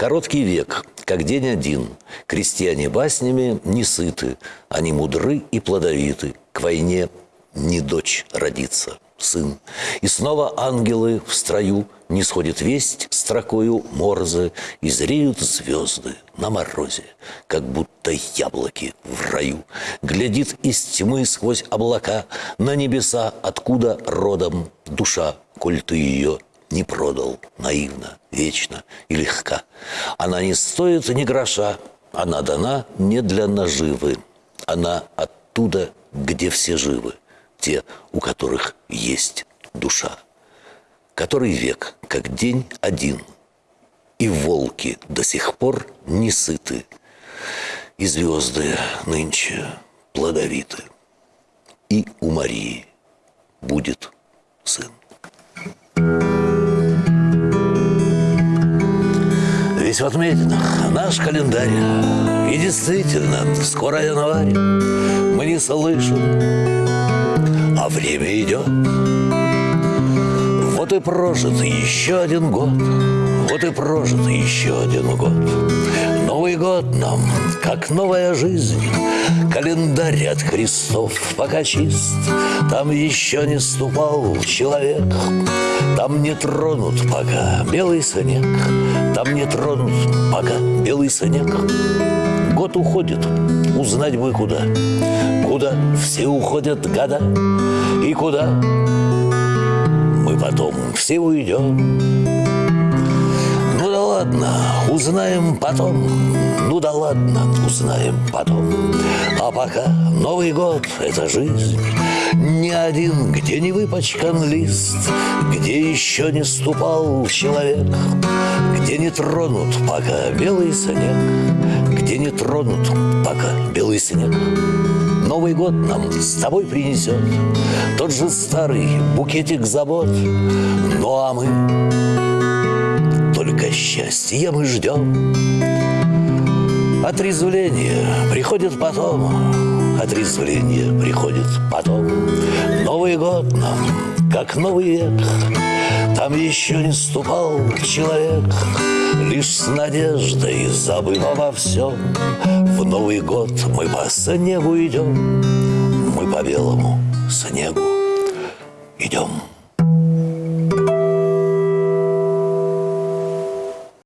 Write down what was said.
Короткий век, как день один. Крестьяне баснями не сыты, они мудры и плодовиты. К войне не дочь родится, сын. И снова ангелы в строю не сходит весть строкою морзы, и зреют звезды на морозе, как будто яблоки в раю. Глядит из тьмы сквозь облака на небеса, откуда родом душа, коль ты ее не продал наивно, вечно и легка. Она не стоит ни гроша, она дана не для наживы. Она оттуда, где все живы, те, у которых есть душа. Который век, как день один, и волки до сих пор не сыты, и звезды нынче плодовиты, и у Марии будет в отметинах наш календарь. И действительно, скоро январь. Мы не слышим, а время идет. Вот и прожит еще один год. Вот и прожит еще один год Новый год нам, как новая жизнь. Календарь от крестов пока чист. Там еще не ступал человек. Там не тронут пока белый снег. Там не тронут пока белый снег. Год уходит, узнать бы куда. Куда все уходят года. И куда мы потом все уйдем узнаем потом. Ну да ладно, узнаем потом. А пока Новый год — это жизнь. Ни один, где не выпачкан лист, Где еще не ступал человек, Где не тронут пока белый снег, Где не тронут пока белый снег. Новый год нам с тобой принесет Тот же старый букетик забот. Ну а мы счастья мы ждем. Отрезвление приходит потом, Отрезвление приходит потом. Новый год нам, как новый век, Там еще не ступал человек, Лишь с надеждой, забыв обо всем, В Новый год мы по снегу идем, Мы по белому снегу идем.